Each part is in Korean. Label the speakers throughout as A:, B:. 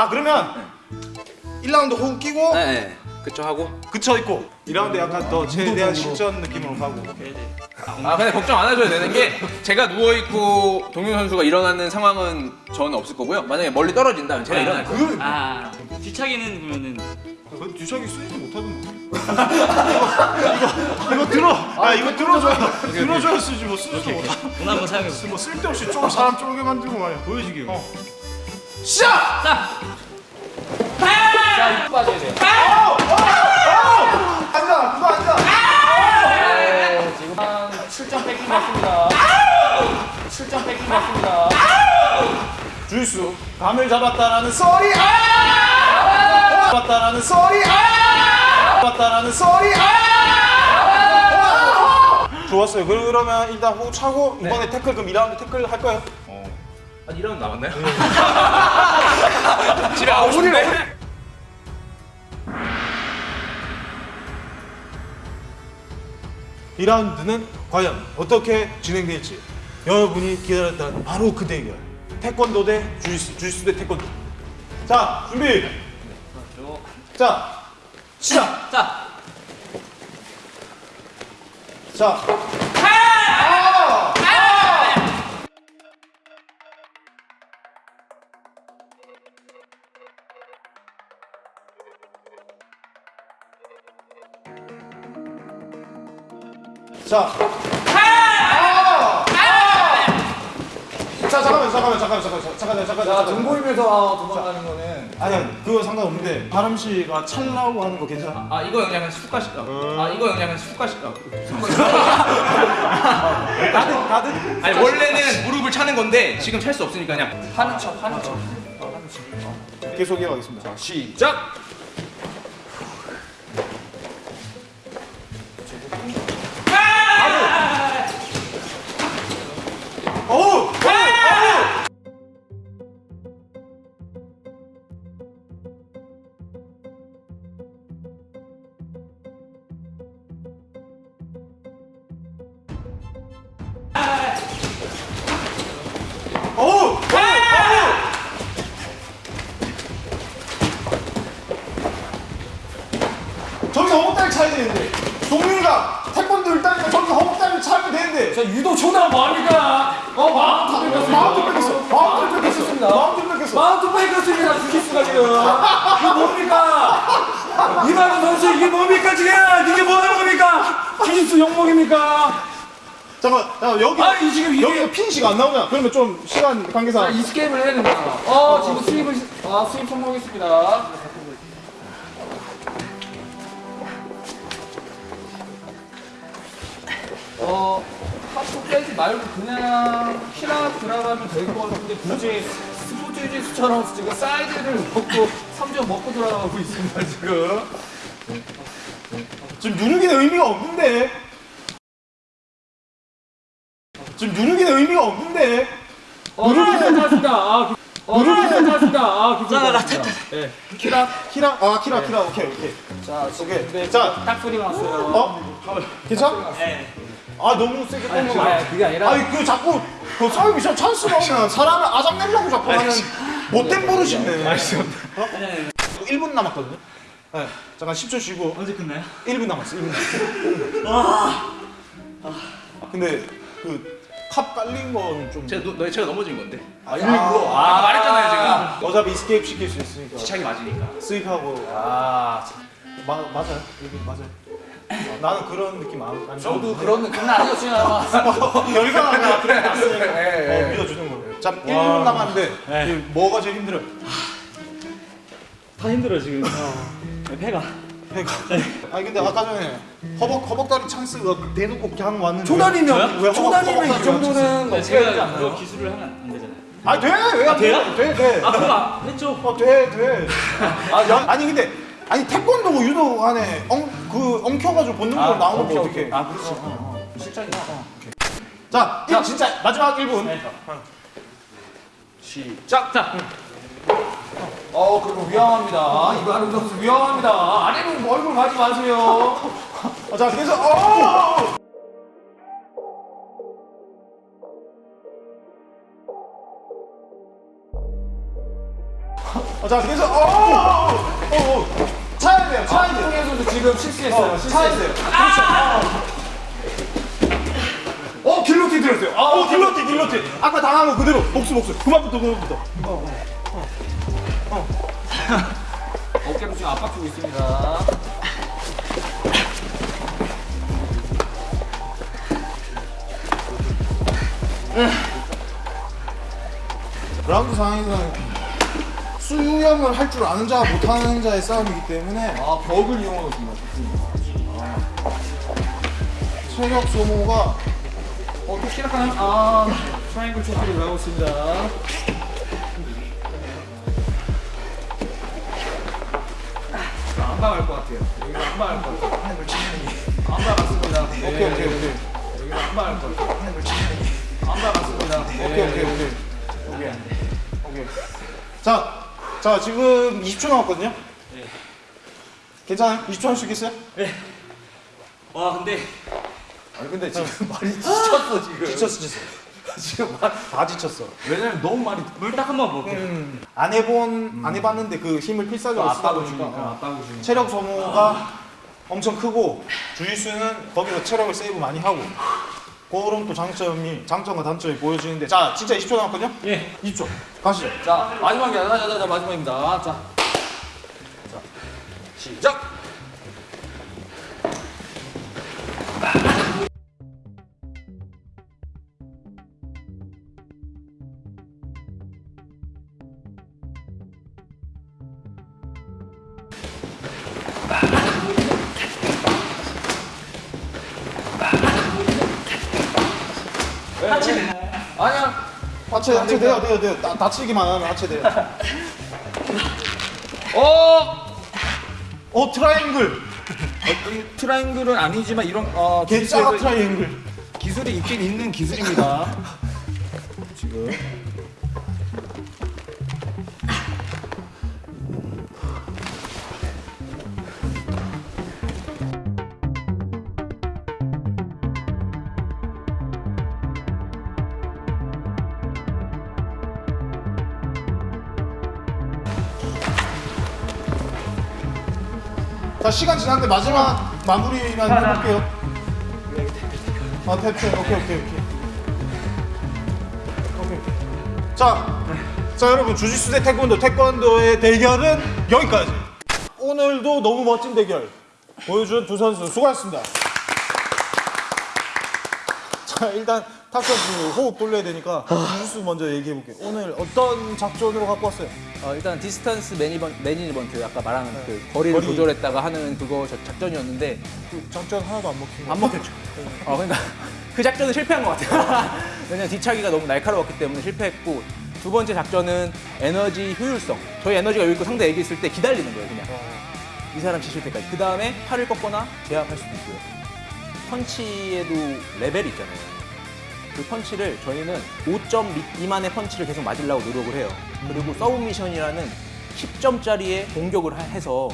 A: 아 그러면 1라운드 호흡 끼고
B: 네, 네. 그쵸 하고.
A: 그쳐 있고. 2라운드 약간 더 최대한 실전 느낌으로 가고.
B: 아 근데 걱정 안 하셔도 되는 게 제가 누워있고 동윤 선수가 일어나는 상황은 저는 없을 거고요. 만약에 멀리 떨어진다면 제가 일어날 거예요.
A: 그
C: 아 뒤차기는 그러면은
A: 그 뒤차기 쓰지도 못하던 거 이거 이거 들어. 아 이거 들어줘야 들어줘야 쓰지 뭐 쓰지도 못하
C: 오늘 한번 사용해볼게요
A: 뭐 쓸데없이 좀 사람 쫄게 만들고 말이야. 보여주기 어.
C: 시작! 자!
B: 자 이거 빠져야 돼요.
A: 앉아 그거 앉아?
B: 네, 지금 한 7점 뺏긴 것 같습니다. 7점 뺏긴 것 같습니다.
A: 주짓수 감을 잡았다라는 소리. 아! 잡았다라는 소리. 아! 잡았다라는 소리. 아! 좋았어요. 그러면 일단 호흡 차고 이번에 태클 그럼 2라운드 태클 할 거예요?
B: 한 1라운드 남았나요? 집에 가고 싶은데?
A: 이 2라운드는 과연 어떻게 진행될지 여러분이 기다렸던 바로 그 대결 태권도 대 주짓수 주짓수 대 태권도 자 준비 자 시작
C: 자!
A: 자 자. 아! 자, 잠깐만, 잠깐만, 잠깐만, 잠깐만, 잠깐만, 잠깐만.
D: 등 보이면서 도망가는 거는
A: 아니, 그거 상관없는데 바람 씨가 찰나고 하는 거 괜찮아?
B: 아 이거 그냥 숟가락 아 이거 그냥 숟가락
A: 가든, 가든.
B: 아니 원래는 무릎을 차는 건데 지금 찰 수 없으니까 그냥 하는 척 하는 척
A: 계속 이어가겠습니다. 자,
B: 시작!
A: 허벅다리 차야 되는데. 동민이가 태권도 일단이니까 저기서 허벅다리를 차면 되는데.
D: 자 유도 초나 뭐합니까? 어 마운트 뺏겼어
A: 마운트 뺏겼어. 마운트
D: 뺏겼습니다.
A: 마운트 뺏겼어.
D: 마운트 뺏겼습니다 주짓수가 지금. 이거 뭡니까? 이만훈 선수 이게 뭡니까 지금? 이게 뭐 하는 겁니까? 주짓수 영목입니까?
A: 잠깐 잠깐 여기
D: 아니, 지금 이게-
A: 여기가 핀시가 안 나오냐? 그러면 좀 시간 관계상.
D: 이 스케이프를 해야 된다 어 지금 수입을 시- 아 수입 성공했습니다 말고 그냥 keylock 들어가면 될 것 같은데 굳이 스포츠 주짓수처럼 지금 사이드를 먹고 3점 먹고 들어가고 있습니다 지금
A: 지금 누르기는 의미가 없는데 지금 누르기는 의미가 없는데
D: 어, 괜찮습니다. 아, 기- 어, 괜찮습니다. 아, 기분
C: 자, 나
D: 좋습니다. 예.
A: keylock. keylock 아 keylock keylock 오케이 오케이
D: 자,
A: 오케이
D: 자딱 소리 났어요.
A: 어? 괜찮아?
C: 네
A: 아 너무 세게
D: 아니,
A: 꺾는
D: 아니,
A: 거
D: 그게 아니라
A: 아니 그 자꾸 그 싸움이 참 찬스가 오면 사람을 아작 내려고 자꾸 하는 못된 버릇인데 어? 1분 남았거든요? 네, 잠깐 10초 쉬고.
C: 언제 끝나요?
A: 1분 남았어 1분 남았어. 근데 그 컵 깔린 거는 좀
B: 제가, 너, 제가 넘어진 건데.
A: 아, 일부러.
B: 아 말했잖아요 제가.
A: 어차피 escape 시킬 수 있으니까.
B: 시차기 맞으니까.
A: sweep하고.
D: 아,
A: 마, 맞아요. 여기 맞아요. 어, 나는 그런 느낌 안, 안
D: 저도 그런 느낌은 아니었지만
A: 결과가 그래 났으니까
D: 예, 예.
A: 어, 믿어주는 거예요. 자 1분 남았는데 지금 뭐가 제일 힘들어요?
C: 다 힘들어 지금. 네, 배가.
A: 배가. 아니 근데 아까 전에 허벅, 허벅다리 찬스가 대놓고 그냥 왔는데.
D: 초단이면
A: 왜
D: 초단이면 이 정도는
C: 네,
D: 어떻게 되지 않나요?
C: 기술을 하면 안 되잖아요.
A: 아니 돼왜안
C: 돼요?
A: 돼? 돼, 돼.
C: 아 그거 했죠?
A: 어, 돼, 돼. 아, 야, 아니 근데 아니 태권도 유도 안에 엉, 그 엉켜가지고 본능적으로 나오는 게 어떻게?
C: 아 그렇지
D: 실장이다.
A: 자, 이 진짜 마지막 1분.
D: 시작. 자. 어, 그리고 위험합니다. 이거 하는 선수 위험합니다. 아래로 얼굴 가지 마세요.
A: 어, 자, 계속 어! 어, 자 계속 어, 어, 어, 어. 차야 돼요 차야 돼요
D: 지금 실수했어요.
A: 차야 돼요. 그렇죠. 어, 어 길로티 들었어요. 어 길로티 길로티. 아까 당한 거 그대로 복수 복수 그만부터 그만부터
D: 어깨로 지금 압박 주고 있습니다.
A: 그라운드 상황에서는 수영을 할 줄 아는 자와 못하는 자의 싸움이기 때문에
D: 아 벽을 이용하고 있습니다.
A: 체력 소모가
D: 어, 또 시작하는 아 triangle choke를 나오고 있습니다. 안 박을 것 같아요. 여기서 안 박을 것 같아요. 안 박았습니다. 네.
A: 오케이 오케이 오케이
D: 여기서 안 박을 것 같아요. 안 박았습니다.
A: 오케이 오케이 오케이 자, 자 지금 20초 남았거든요. 괜찮아요? 20초 할 수 있겠어요?
C: 와 근데
D: 아니 근데 지금 말이 지쳤어 지금.
A: 지쳤어 지쳤어.
D: 지금 말
A: 다 지쳤어.
D: 왜냐면 너무 말이
C: 물딱 한 번 먹을게요.
A: 음, 안 해본 안 해봤는데 그 힘을 필사적으로 쓰다 보니까. 어. 체력 소모가 엄청 크고 주짓수는 거기서 체력을 세이브 많이 하고 그런 또 장점이 장점과 단점이 보여지는데 자 진짜 20초 남았거든요?
C: 예.
A: 20초 가시죠
D: 자 마지막이야. 자, 자, 자, 마지막입니다. 자, 자 시작. 아니야.
A: 하체 하체 돼요 돼요 돼요 다, 다치기만 하면 하체 돼요
D: 어.
A: 어 트라이앵글
D: 이 triangle은 아니지만 이런 어, 기술에서
A: 트라이앵글
D: 기술이 있긴 있는 기술입니다. 지금
A: 자 시간 지났는데 마지막 마무리만 해볼게요. 아 탭탭. 오케이 오케이. 오케이 오케이. 자, 자 여러분 주짓수 대 태권도. 태권도의 대결은 여기까지. 오늘도 너무 멋진 대결 보여준 두 선수. 수고하셨습니다. 자 일단 탁 선수 호흡 돌려야 되니까 주짓수 먼저 얘기해 볼게요 오늘 어떤 작전으로 갖고 왔어요?
B: 어, 일단 distance 매니번, management 아까 말한 그 거리를
A: 거리.
B: 조절했다가 하는 그거 저- 작전이었는데
A: 그 작전 하나도 안 먹힌
B: 거안 먹혔죠. 어, 그러니까 그 작전은 실패한 것 같아요. 왜냐면 뒤차기가 너무 날카로웠기 때문에 실패했고 두 번째 작전은 에너지 효율성. 저희 에너지가 여기 있고 상대 에게 있을 때 기다리는 거예요, 그냥. 이 사람 지치실 때까지. 그 다음에 팔을 꺾거나 제압할 수도 있고요. 펀치에도 레벨이 있잖아요. 그 펀치를 저희는 5점 미만의 펀치를 계속 맞으려고 노력을 해요. 그리고 서브미션이라는 10점짜리의 공격을 하- 해서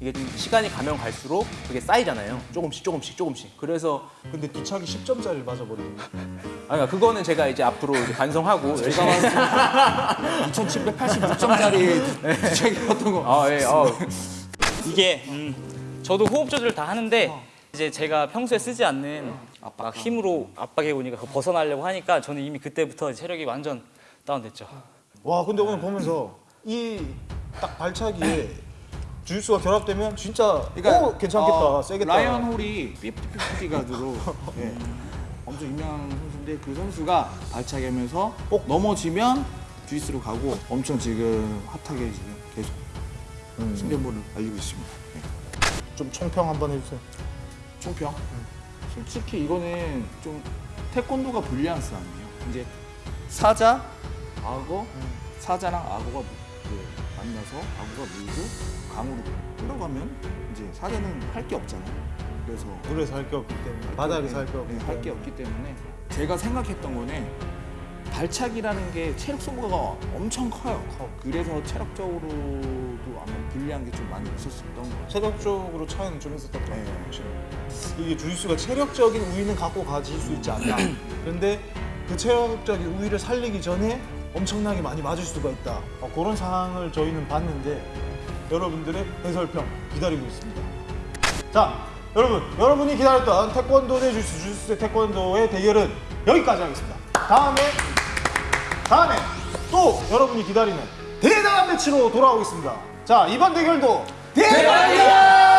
B: 이게 좀 시간이 가면 갈수록 그게 쌓이잖아요. 조금씩 조금씩 조금씩. 그래서
A: 근데 뒤차기 10점짜리를 맞아버리네
B: 아 그러니까 그거는 제가 이제 앞으로 이제 반성하고 열심히
D: 2,780점짜리 책이었던 거.
B: 아, 예, 어,
C: 이게 음, 저도 호흡 조절 다 하는데 이제 제가 평소에 쓰지 않는 막 힘으로 압박해 오니까 그거 벗어나려고 하니까 저는 이미 그때부터 체력이 완전 다운됐죠.
A: 와 근데 오늘 보면서 이 딱 발차기에 주짓수가 결합되면 진짜 어, 괜찮겠다
E: 어,
A: 세겠다
E: 라이언 홀이 50-50 가드로 예, 엄청 유명한 선수인데 그 선수가 발차기 하면서 꼭 넘어지면 주짓수로 가고 엄청 지금 핫하게 지금 계속
A: 음.
E: 승계물을 알리고 있습니다. 예.
A: 좀 총평 한번 해주세요
E: 총평. 솔직히 이거는 좀 태권도가 불리한 싸움이에요. 이제 사자, 악어, 사자랑 악어가 그 만나서 악어가 물고 강으로 끌어가면 이제 사자는 할 게 없잖아요. 그래서
A: 물에서 할 게 없기 때문에 바닥에서 할 게 없기 때문에
E: 할게 없기 때문에 제가 생각했던 거는 발차기라는 게 체력 소모가 엄청 커요. 커. 그래서 체력적으로도 아마 불리한 게 좀 많이 있었었던 것 같아요.
A: 체력적으로 차이는 좀 있었던 것 같아요.
E: 네.
A: 이게 주짓수가 체력적인 우위는 갖고 가질 수 있지 않나. 그런데 그 체력적인 우위를 살리기 전에 엄청나게 많이 맞을 수가 있다. 어, 그런 상황을 저희는 봤는데 여러분들의 해설평 기다리고 있습니다. 자, 여러분, 여러분이 기다렸던 태권도 대 주짓수, 주짓수 대 태권도의 대결은 여기까지 하겠습니다. 다음에 다음에 또 여러분이 기다리는 대단한 매치로 돌아오겠습니다. 자 이번 대결도 대박이다!